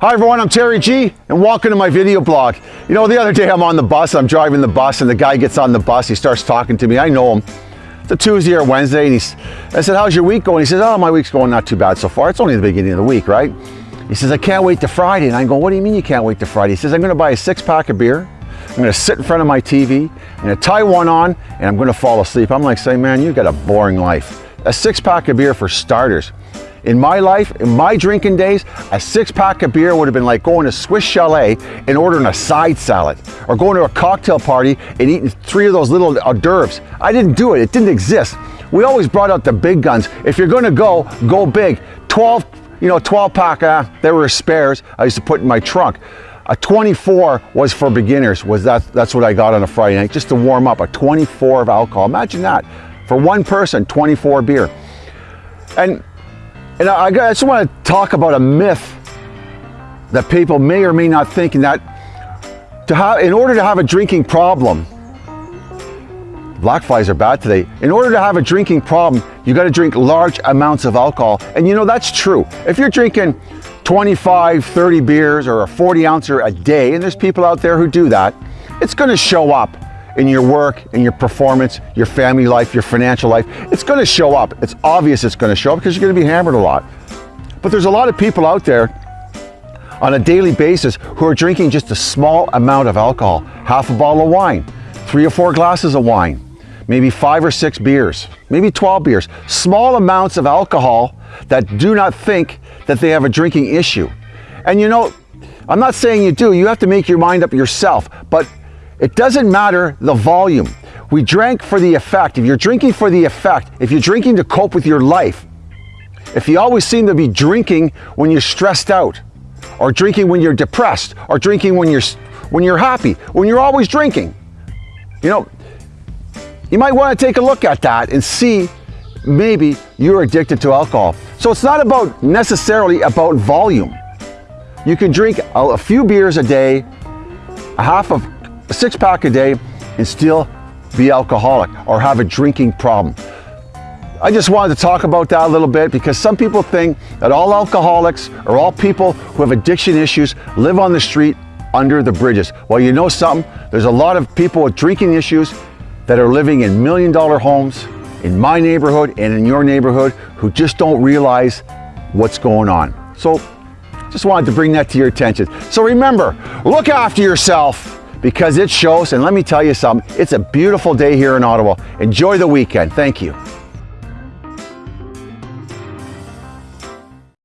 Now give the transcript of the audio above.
Hi everyone, I'm Terry G and welcome to my video blog. You know, the other day I'm on the bus, I'm driving the bus and the guy gets on the bus, he starts talking to me, I know him. It's a Tuesday or Wednesday and he's, I said, how's your week going? He says, oh, my week's going not too bad so far. It's only the beginning of the week, right? He says, I can't wait to Friday. And I go, what do you mean you can't wait to Friday? He says, I'm gonna buy a six pack of beer. I'm gonna sit in front of my TV, I'm gonna tie one on and I'm gonna fall asleep. I'm like saying, man, you've got a boring life. A six pack of beer for starters. In my life, in my drinking days, a six pack of beer would have been like going to Swiss Chalet and ordering a side salad or going to a cocktail party and eating three of those little hors d'oeuvres. I didn't do it, it didn't exist. We always brought out the big guns. If you're gonna go, go big. 12, you know, 12 pack, uh, there were spares I used to put in my trunk. A 24 was for beginners, was that, that's what I got on a Friday night, just to warm up, a 24 of alcohol. Imagine that. For one person, 24 beer. And and I, I just want to talk about a myth that people may or may not think in that to have, in order to have a drinking problem, black flies are bad today. In order to have a drinking problem, you got to drink large amounts of alcohol. And you know, that's true. If you're drinking 25, 30 beers or a 40 ouncer a day, and there's people out there who do that, it's going to show up in your work, in your performance, your family life, your financial life. It's going to show up. It's obvious it's going to show up because you're going to be hammered a lot. But there's a lot of people out there on a daily basis who are drinking just a small amount of alcohol, half a bottle of wine, three or four glasses of wine, maybe five or six beers, maybe 12 beers, small amounts of alcohol that do not think that they have a drinking issue. And you know, I'm not saying you do, you have to make your mind up yourself, but it doesn't matter the volume. We drank for the effect. If you're drinking for the effect, if you're drinking to cope with your life, if you always seem to be drinking when you're stressed out, or drinking when you're depressed, or drinking when you're when you're happy, when you're always drinking, you know, you might want to take a look at that and see maybe you're addicted to alcohol. So it's not about necessarily about volume. You can drink a, a few beers a day, a half of a six pack a day and still be alcoholic or have a drinking problem. I just wanted to talk about that a little bit because some people think that all alcoholics or all people who have addiction issues live on the street under the bridges. Well, you know something? There's a lot of people with drinking issues that are living in million dollar homes in my neighborhood and in your neighborhood who just don't realize what's going on. So just wanted to bring that to your attention. So remember, look after yourself because it shows, and let me tell you something, it's a beautiful day here in Ottawa. Enjoy the weekend. Thank you.